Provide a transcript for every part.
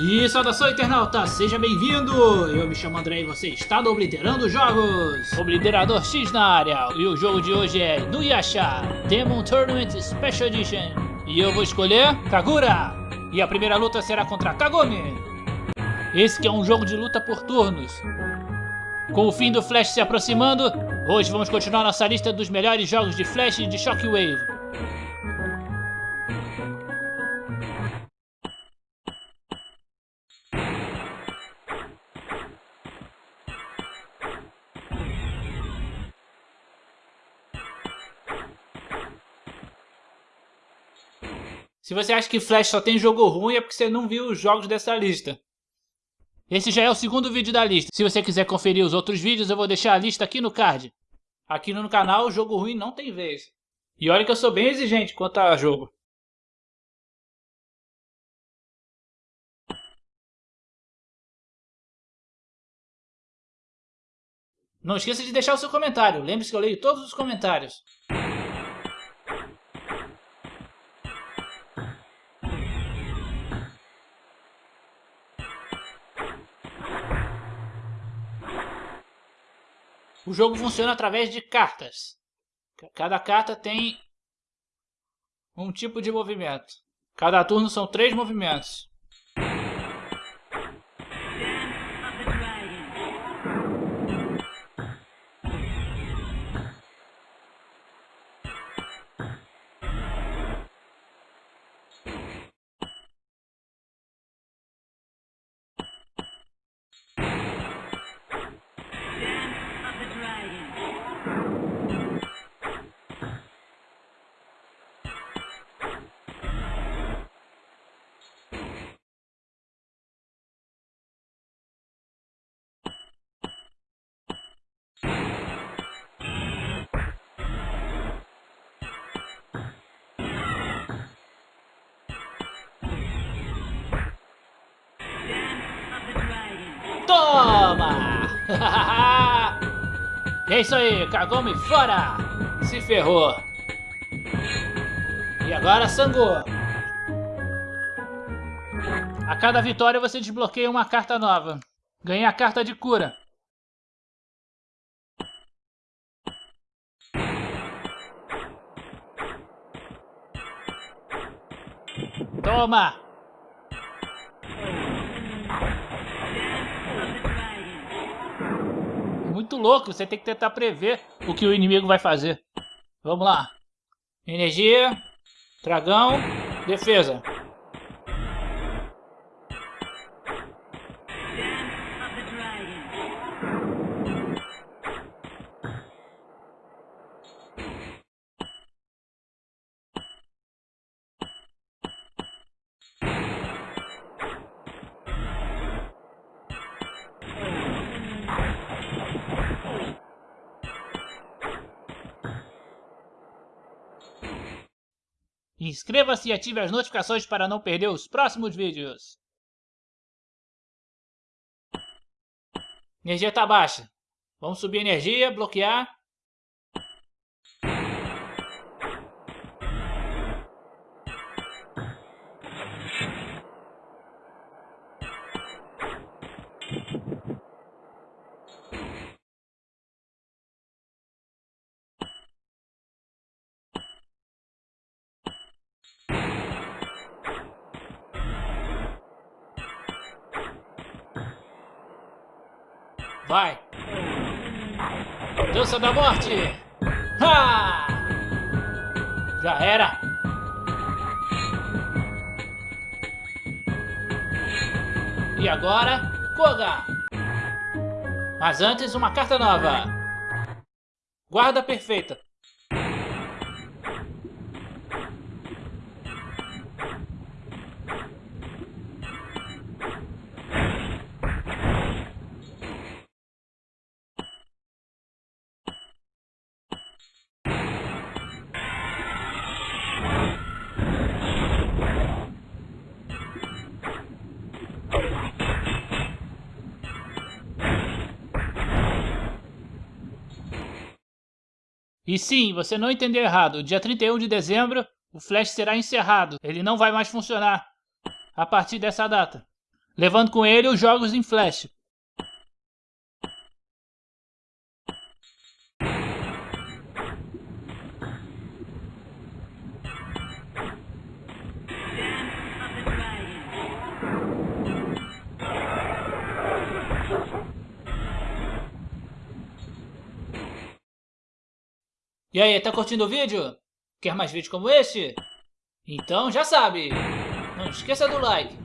E saudação internauta, seja bem-vindo! Eu me chamo André e você está no Obliterando Jogos! Obliterador X na área, e o jogo de hoje é Nuyasha Demon Tournament Special Edition. E eu vou escolher Kagura! E a primeira luta será contra Kagome! Esse que é um jogo de luta por turnos. Com o fim do Flash se aproximando, hoje vamos continuar nossa lista dos melhores jogos de Flash e de Shockwave. Se você acha que Flash só tem jogo ruim é porque você não viu os jogos dessa lista. Esse já é o segundo vídeo da lista. Se você quiser conferir os outros vídeos, eu vou deixar a lista aqui no card. Aqui no canal, jogo ruim não tem vez. E olha que eu sou bem exigente quanto a jogo. Não esqueça de deixar o seu comentário. Lembre-se que eu leio todos os comentários. O jogo funciona através de cartas. Cada carta tem um tipo de movimento. Cada turno são três movimentos. Toma! é isso aí, Kagome fora! Se ferrou! E agora Sangu! A cada vitória você desbloqueia uma carta nova. Ganha a carta de cura. Toma! Muito louco, você tem que tentar prever o que o inimigo vai fazer. Vamos lá. Energia, dragão, defesa. Inscreva-se e ative as notificações para não perder os próximos vídeos. Energia está baixa. Vamos subir energia, bloquear. Vai! Dança da morte! Ha! Já era! E agora, Koga! Mas antes, uma carta nova! Guarda perfeita! E sim, você não entendeu errado, dia 31 de dezembro o Flash será encerrado, ele não vai mais funcionar a partir dessa data. levando com ele os jogos em flash. E aí, tá curtindo o vídeo? Quer mais vídeos como este? Então já sabe, não esqueça do like.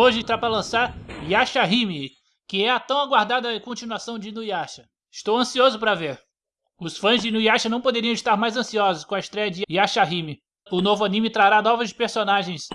Hoje está para lançar Yasha Hime, que é a tão aguardada continuação de Inuyasha. Estou ansioso para ver. Os fãs de Inuyasha não poderiam estar mais ansiosos com a estreia de Yasha Hime. O novo anime trará novos personagens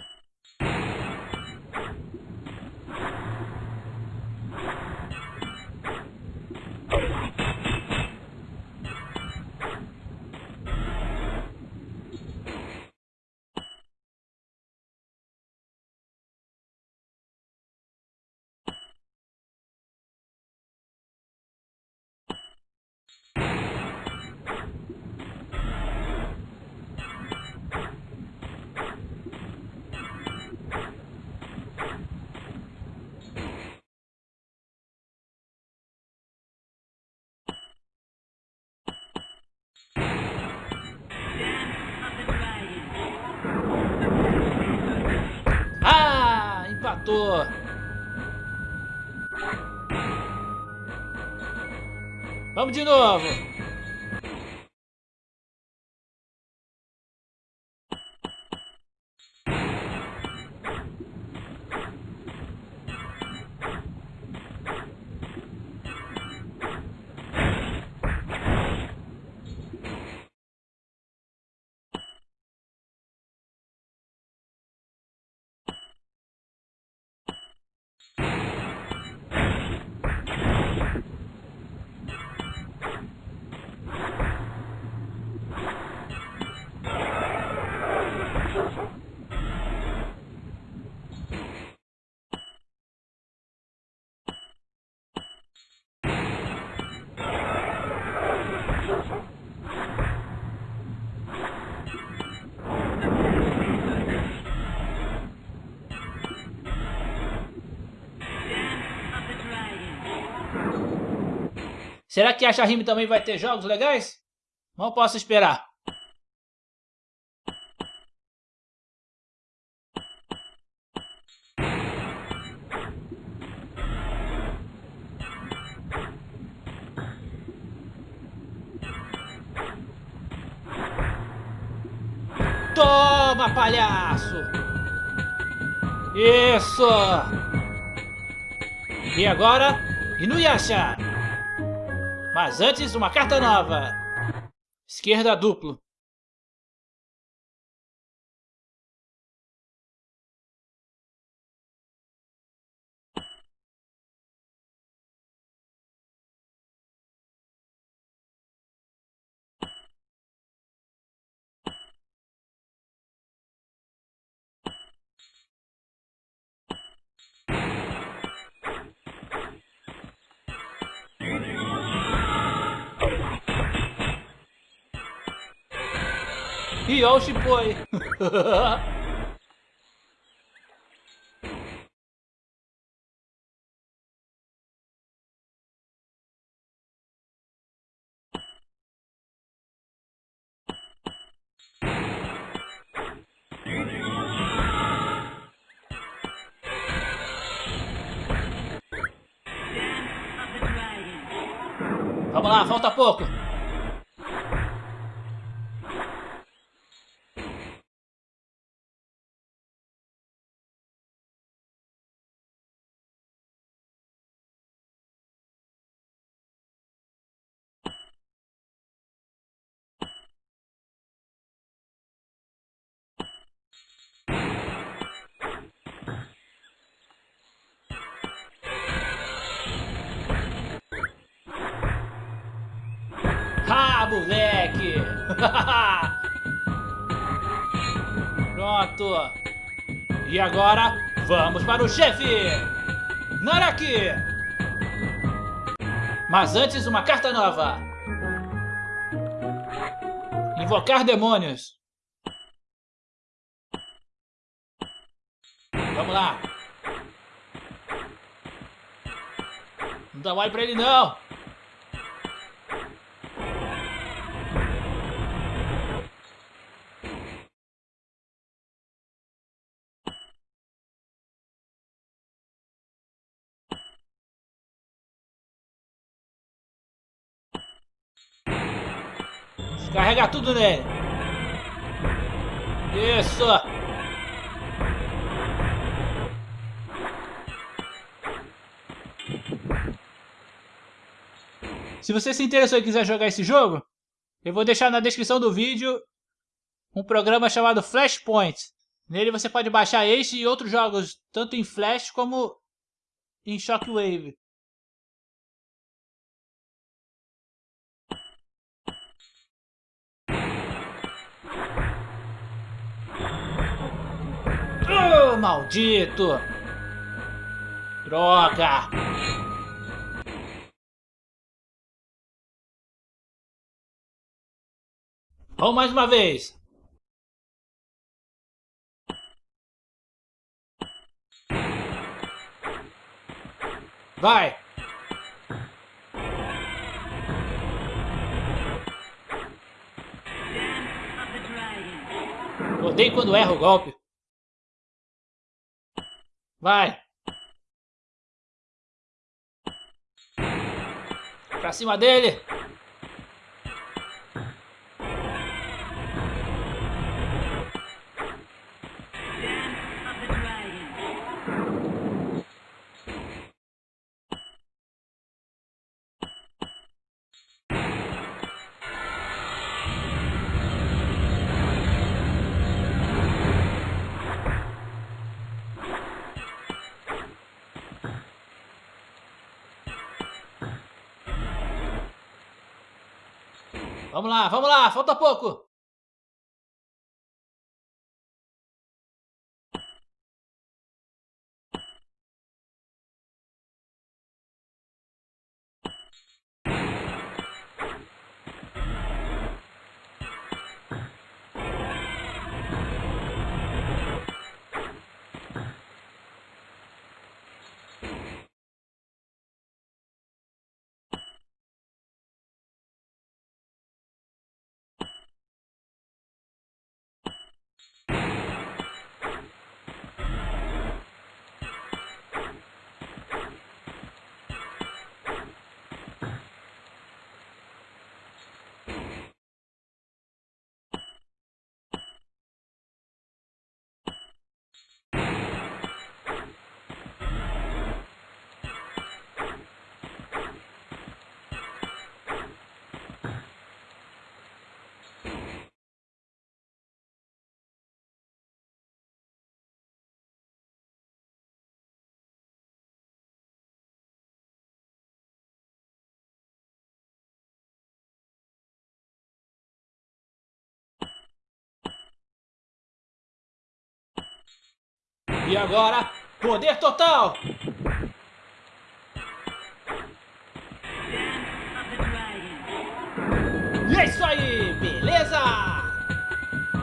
matou. Vamos de novo. Será que a Shahime também vai ter jogos legais? Não posso esperar. Toma, palhaço! Isso! E agora, Inuyasha! Mas antes, uma carta nova. Esquerda duplo. Yoshi Boy. Vamos lá, falta pouco. Moleque! Pronto. E agora, vamos para o chefe! Naraki! Mas antes, uma carta nova. Invocar demônios. Vamos lá. Não dá mole pra ele, não. Carrega tudo nele. Isso. Se você se interessou e quiser jogar esse jogo, eu vou deixar na descrição do vídeo um programa chamado Flashpoint. Nele você pode baixar este e outros jogos, tanto em Flash como em Shockwave. Maldito! Droga! Vamos mais uma vez! Vai! Odeio quando erra o golpe. Vai! Pra cima dele! Vamos lá, vamos lá, falta pouco. E agora, poder total! E é isso aí, beleza?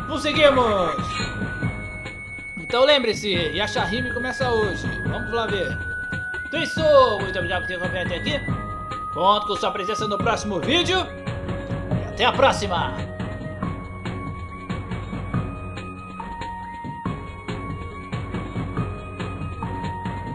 Conseguimos! Então lembre-se, Yashahime começa hoje. Vamos lá ver. Então é isso, muito obrigado por ter acompanhado até aqui. Conto com sua presença no próximo vídeo. E até a próxima!